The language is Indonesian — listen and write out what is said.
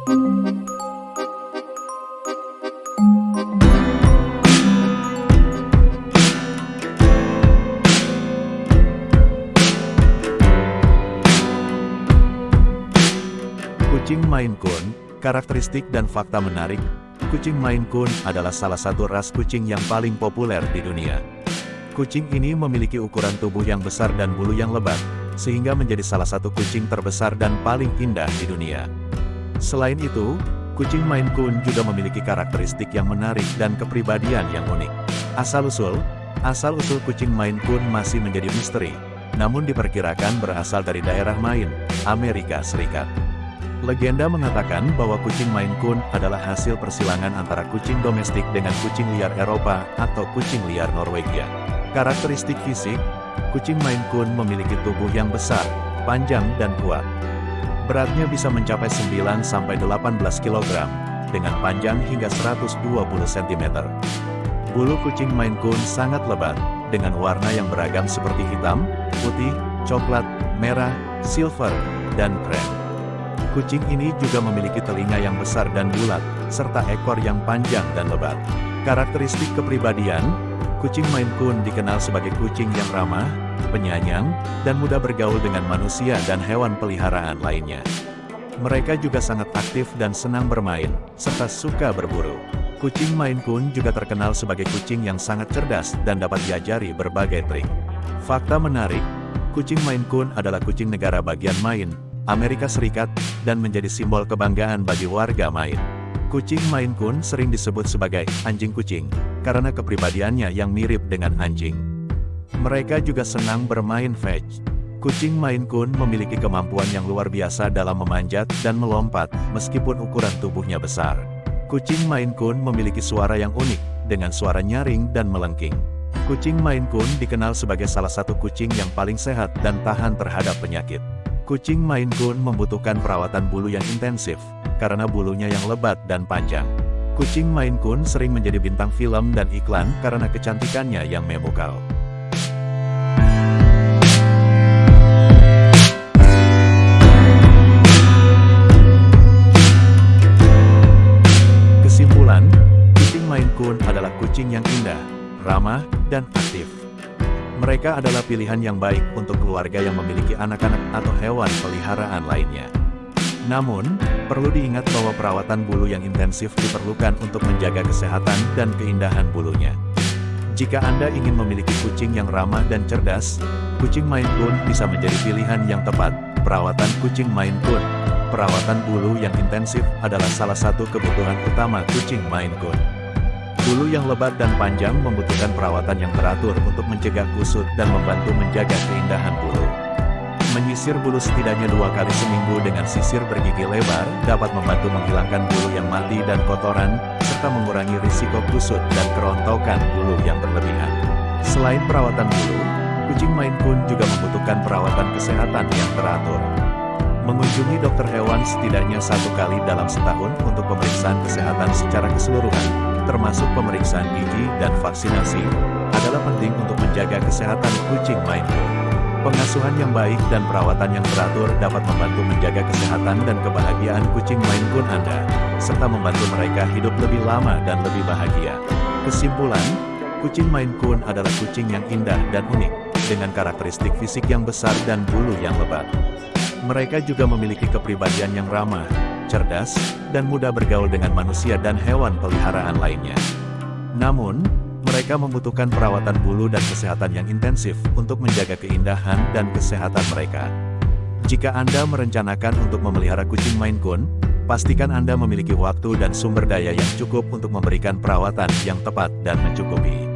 Kucing Maine Coon, karakteristik dan fakta menarik, kucing Maine Coon adalah salah satu ras kucing yang paling populer di dunia. Kucing ini memiliki ukuran tubuh yang besar dan bulu yang lebat, sehingga menjadi salah satu kucing terbesar dan paling indah di dunia. Selain itu, kucing Maine Coon juga memiliki karakteristik yang menarik dan kepribadian yang unik. Asal-usul, asal-usul kucing Maine Coon masih menjadi misteri, namun diperkirakan berasal dari daerah Maine, Amerika Serikat. Legenda mengatakan bahwa kucing Maine Coon adalah hasil persilangan antara kucing domestik dengan kucing liar Eropa atau kucing liar Norwegia. Karakteristik fisik, kucing Maine Coon memiliki tubuh yang besar, panjang dan kuat. Beratnya bisa mencapai 9-18 kg, dengan panjang hingga 120 cm. Bulu kucing Maine Coon sangat lebat, dengan warna yang beragam seperti hitam, putih, coklat, merah, silver, dan krem. Kucing ini juga memiliki telinga yang besar dan bulat, serta ekor yang panjang dan lebat. Karakteristik kepribadian, kucing Maine Coon dikenal sebagai kucing yang ramah, penyayang, dan mudah bergaul dengan manusia dan hewan peliharaan lainnya. Mereka juga sangat aktif dan senang bermain, serta suka berburu. Kucing Maine Coon juga terkenal sebagai kucing yang sangat cerdas dan dapat diajari berbagai trik. Fakta menarik, kucing Maine Coon adalah kucing negara bagian Maine, Amerika Serikat, dan menjadi simbol kebanggaan bagi warga Maine. Kucing Maine Coon sering disebut sebagai anjing kucing, karena kepribadiannya yang mirip dengan anjing. Mereka juga senang bermain fetch. Kucing Maine Coon memiliki kemampuan yang luar biasa dalam memanjat dan melompat, meskipun ukuran tubuhnya besar. Kucing Maine Coon memiliki suara yang unik, dengan suara nyaring dan melengking. Kucing Maine Coon dikenal sebagai salah satu kucing yang paling sehat dan tahan terhadap penyakit. Kucing Maine Coon membutuhkan perawatan bulu yang intensif, karena bulunya yang lebat dan panjang. Kucing Maine Coon sering menjadi bintang film dan iklan karena kecantikannya yang memukau. Kucing yang indah, ramah, dan aktif. Mereka adalah pilihan yang baik untuk keluarga yang memiliki anak-anak atau hewan peliharaan lainnya. Namun, perlu diingat bahwa perawatan bulu yang intensif diperlukan untuk menjaga kesehatan dan keindahan bulunya. Jika Anda ingin memiliki kucing yang ramah dan cerdas, kucing Maine Coon bisa menjadi pilihan yang tepat. Perawatan kucing Maine Coon Perawatan bulu yang intensif adalah salah satu kebutuhan utama kucing Maine Coon. Bulu yang lebat dan panjang membutuhkan perawatan yang teratur untuk mencegah kusut dan membantu menjaga keindahan bulu. Menyisir bulu setidaknya dua kali seminggu dengan sisir bergigi lebar dapat membantu menghilangkan bulu yang mati dan kotoran, serta mengurangi risiko kusut dan kerontokan bulu yang berlebihan. Selain perawatan bulu, kucing Maine Coon juga membutuhkan perawatan kesehatan yang teratur. Mengunjungi dokter hewan setidaknya satu kali dalam setahun untuk pemeriksaan kesehatan secara keseluruhan, termasuk pemeriksaan gigi dan vaksinasi, adalah penting untuk menjaga kesehatan kucing Coon. Pengasuhan yang baik dan perawatan yang teratur dapat membantu menjaga kesehatan dan kebahagiaan kucing Maine Coon Anda, serta membantu mereka hidup lebih lama dan lebih bahagia. Kesimpulan, kucing Maine Coon adalah kucing yang indah dan unik, dengan karakteristik fisik yang besar dan bulu yang lebat. Mereka juga memiliki kepribadian yang ramah, cerdas, dan mudah bergaul dengan manusia dan hewan peliharaan lainnya. Namun, mereka membutuhkan perawatan bulu dan kesehatan yang intensif untuk menjaga keindahan dan kesehatan mereka. Jika Anda merencanakan untuk memelihara kucing Maine Coon, pastikan Anda memiliki waktu dan sumber daya yang cukup untuk memberikan perawatan yang tepat dan mencukupi.